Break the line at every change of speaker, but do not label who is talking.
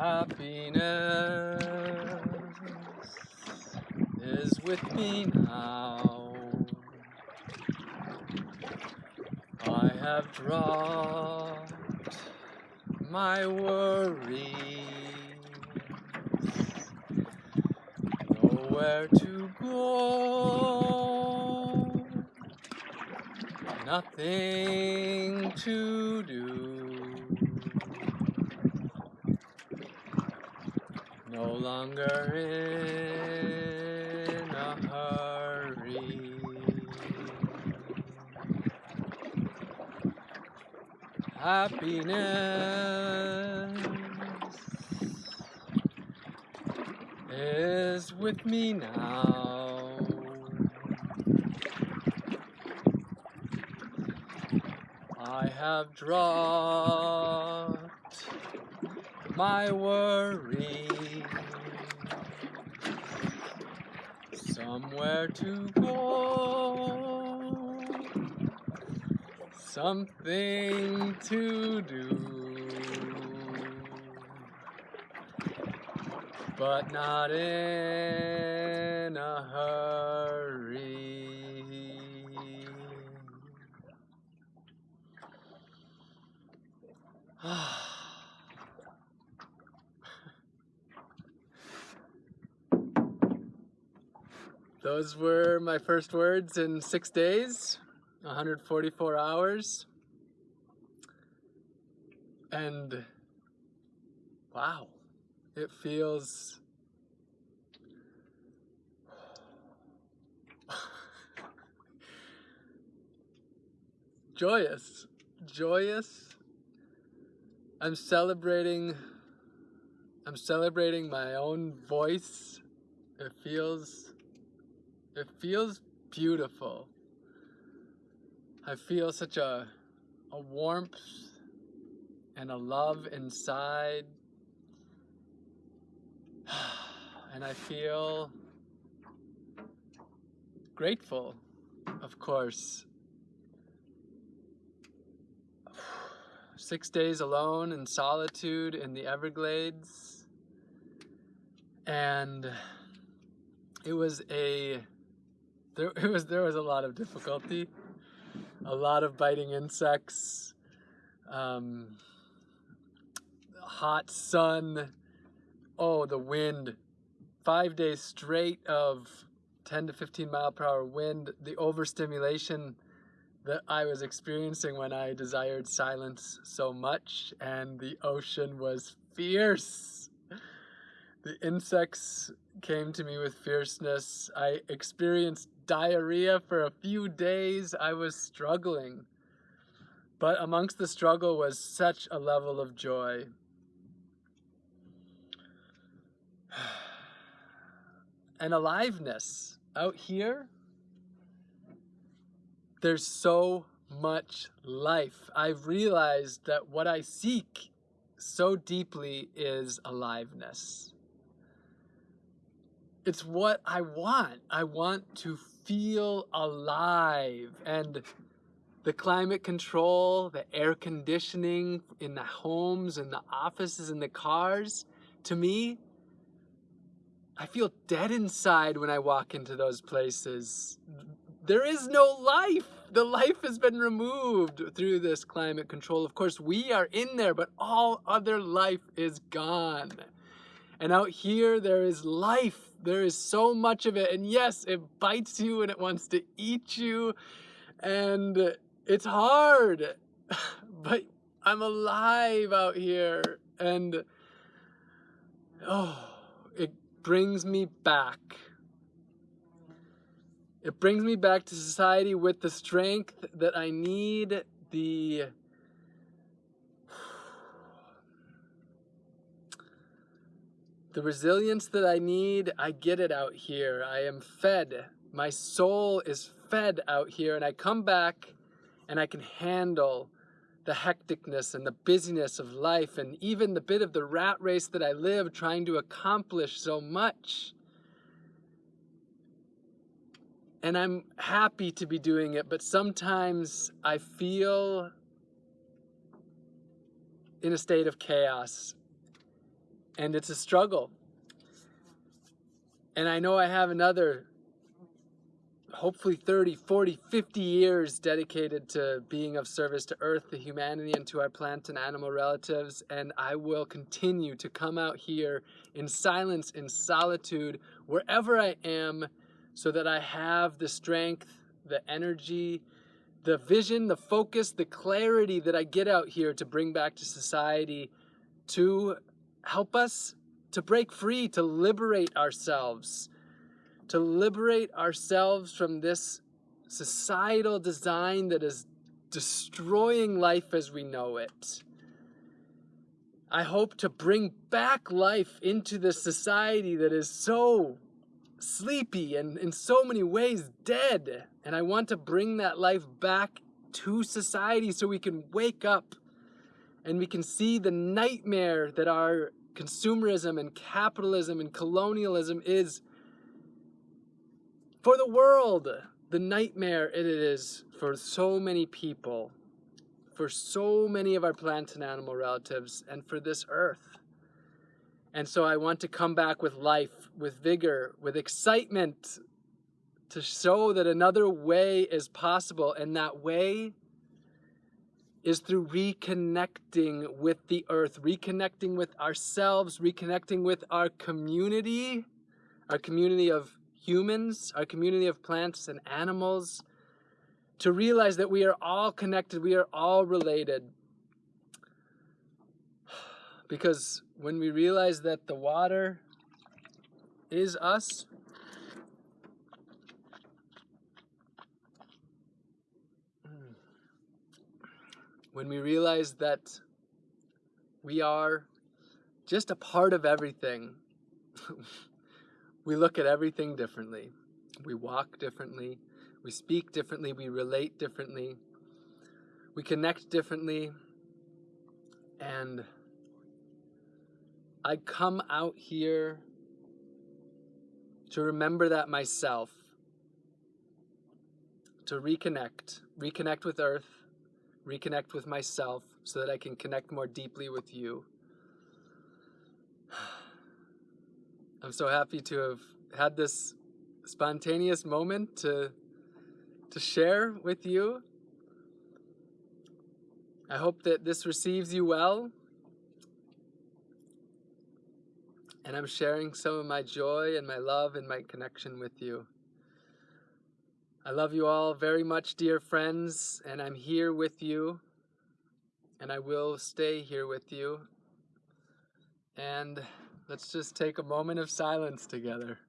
Happiness is with me now. I have dropped my worries. Nowhere to go. Nothing to do. Longer in a hurry. Happiness is with me now. I have dropped my worries somewhere to go. Something to do. But not in a hurry. Ah Those were my first words in six days, 144 hours. And wow, it feels joyous, joyous. I'm celebrating, I'm celebrating my own voice. It feels it feels beautiful. I feel such a, a warmth and a love inside. And I feel grateful, of course. Six days alone in solitude in the Everglades. And it was a there it was there was a lot of difficulty, a lot of biting insects, um, hot sun, oh the wind, five days straight of 10 to 15 mile per hour wind, the overstimulation that I was experiencing when I desired silence so much and the ocean was fierce. The insects came to me with fierceness. I experienced diarrhea for a few days. I was struggling. But amongst the struggle was such a level of joy. And aliveness. Out here, there's so much life. I've realized that what I seek so deeply is aliveness it's what I want. I want to feel alive and the climate control, the air conditioning in the homes and the offices and the cars, to me, I feel dead inside when I walk into those places. There is no life. The life has been removed through this climate control. Of course, we are in there, but all other life is gone. And out here, there is life there is so much of it. And yes, it bites you and it wants to eat you. And it's hard. But I'm alive out here. And oh, it brings me back. It brings me back to society with the strength that I need, the The resilience that I need, I get it out here. I am fed. My soul is fed out here and I come back and I can handle the hecticness and the busyness of life and even the bit of the rat race that I live trying to accomplish so much. And I'm happy to be doing it, but sometimes I feel in a state of chaos and it's a struggle. And I know I have another hopefully 30, 40, 50 years dedicated to being of service to Earth, to humanity, and to our plant and animal relatives. And I will continue to come out here in silence, in solitude, wherever I am, so that I have the strength, the energy, the vision, the focus, the clarity that I get out here to bring back to society to help us to break free, to liberate ourselves to liberate ourselves from this societal design that is destroying life as we know it. I hope to bring back life into this society that is so sleepy and in so many ways dead. And I want to bring that life back to society so we can wake up and we can see the nightmare that our consumerism and capitalism and colonialism is for the world, the nightmare it is for so many people, for so many of our plant and animal relatives, and for this earth. And so I want to come back with life, with vigor, with excitement to show that another way is possible. And that way is through reconnecting with the earth, reconnecting with ourselves, reconnecting with our community, our community of humans, our community of plants and animals, to realize that we are all connected, we are all related. Because when we realize that the water is us, when we realize that we are just a part of everything, we look at everything differently. We walk differently. We speak differently. We relate differently. We connect differently. And I come out here to remember that myself, to reconnect, reconnect with Earth, reconnect with myself so that I can connect more deeply with you. I'm so happy to have had this spontaneous moment to, to share with you. I hope that this receives you well. And I'm sharing some of my joy and my love and my connection with you. I love you all very much, dear friends, and I'm here with you, and I will stay here with you. And Let's just take a moment of silence together.